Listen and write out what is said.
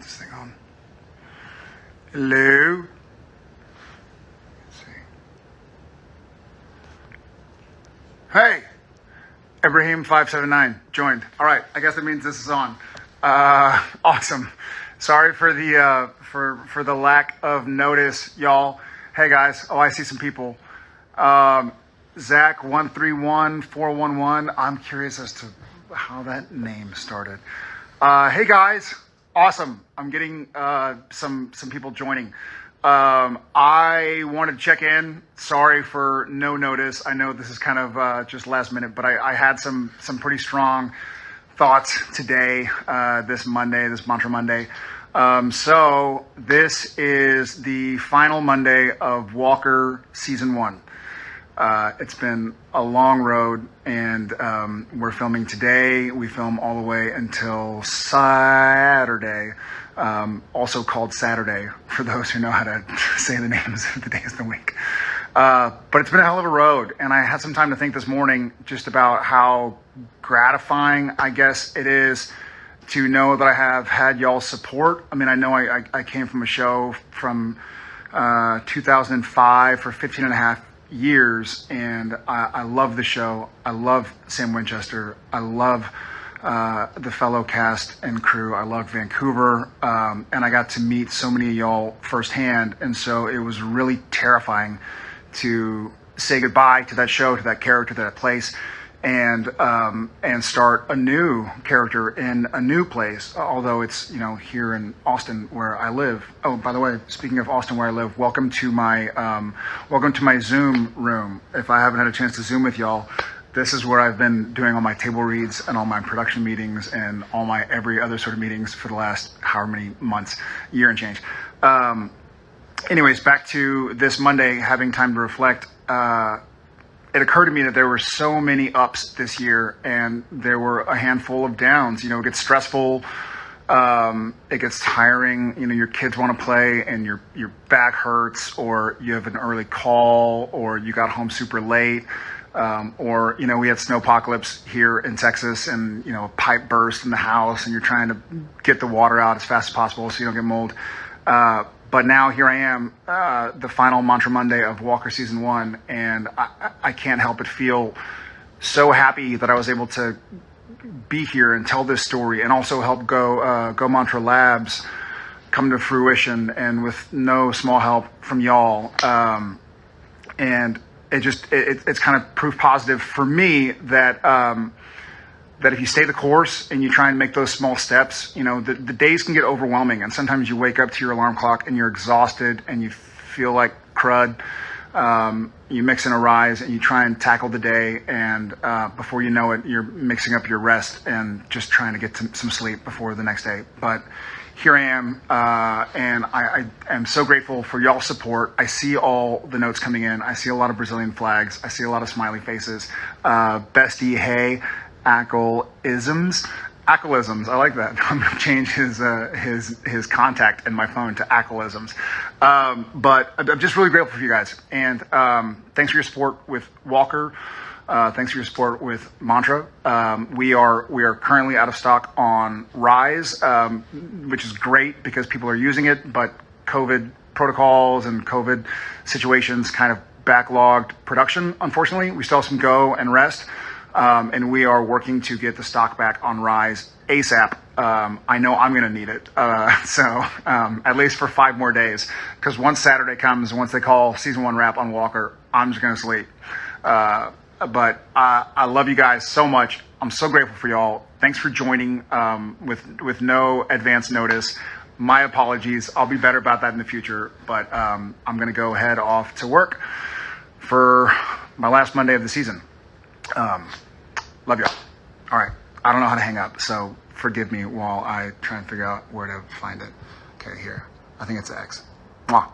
this thing on. Hello. Let's see. Hey, Ibrahim five seven nine joined. All right, I guess that means this is on. Uh, awesome. Sorry for the uh, for for the lack of notice, y'all. Hey guys. Oh, I see some people. Um, Zach one three one four one one. I'm curious as to how that name started. Uh, hey guys, awesome. I'm getting uh, some some people joining. Um, I wanted to check in. Sorry for no notice. I know this is kind of uh, just last minute, but I, I, had some some pretty strong thoughts today, uh, this Monday, this Mantra Monday. Um, so this is the final Monday of Walker season one. Uh, it's been a long road, and um, we're filming today. We film all the way until Saturday, um, also called Saturday for those who know how to say the names of the days of the week. Uh, but it's been a hell of a road, and I had some time to think this morning just about how gratifying, I guess, it is to know that I have had y'all support. I mean, I know I, I, I came from a show from uh, 2005 for 15 and a half years, and I, I love the show. I love Sam Winchester. I love uh, the fellow cast and crew. I love Vancouver, um, and I got to meet so many of y'all firsthand, and so it was really terrifying to say goodbye to that show, to that character, to that place and um, and start a new character in a new place. Although it's you know here in Austin where I live. Oh, by the way, speaking of Austin where I live, welcome to my um, welcome to my Zoom room. If I haven't had a chance to Zoom with y'all, this is where I've been doing all my table reads and all my production meetings and all my every other sort of meetings for the last however many months, year and change. Um, anyways, back to this Monday, having time to reflect. Uh, it occurred to me that there were so many ups this year and there were a handful of downs. You know, it gets stressful. Um, it gets tiring. You know, your kids want to play and your, your back hurts or you have an early call or you got home super late. Um, or, you know, we had snow apocalypse here in Texas and, you know, a pipe burst in the house and you're trying to get the water out as fast as possible so you don't get mold. Uh, but now here I am, uh, the final Mantra Monday of Walker season one, and I, I can't help but feel so happy that I was able to be here and tell this story, and also help Go uh, Go Mantra Labs come to fruition, and with no small help from y'all. Um, and it just it, it's kind of proof positive for me that. Um, that if you stay the course and you try and make those small steps, you know, the, the days can get overwhelming. And sometimes you wake up to your alarm clock and you're exhausted and you feel like crud. Um, you mix in a rise and you try and tackle the day. And uh, before you know it, you're mixing up your rest and just trying to get some sleep before the next day. But here I am, uh, and I, I, am so grateful for y'all support. I see all the notes coming in. I see a lot of Brazilian flags. I see a lot of smiley faces. Uh, bestie, hey, Ackle-isms. Ackle-isms, I like that. I'm gonna change his uh, his his contact in my phone to Ackle-isms. Um, but I'm just really grateful for you guys, and um, thanks for your support with Walker. Uh, thanks for your support with Mantra. Um, we are we are currently out of stock on Rise, um, which is great because people are using it, but COVID protocols and COVID situations kind of backlogged production. Unfortunately, we still have some Go and Rest. Um, and we are working to get the stock back on Rise ASAP. Um, I know I'm going to need it. Uh, so um, at least for five more days, because once Saturday comes, once they call season one wrap on Walker, I'm just going to sleep. Uh, but uh, I love you guys so much. I'm so grateful for y'all. Thanks for joining um, with with no advance notice. My apologies. I'll be better about that in the future. But um, I'm going to go head off to work for my last Monday of the season. Um, love y'all. All right. I don't know how to hang up, so forgive me while I try and figure out where to find it. Okay, here. I think it's X. Mwah.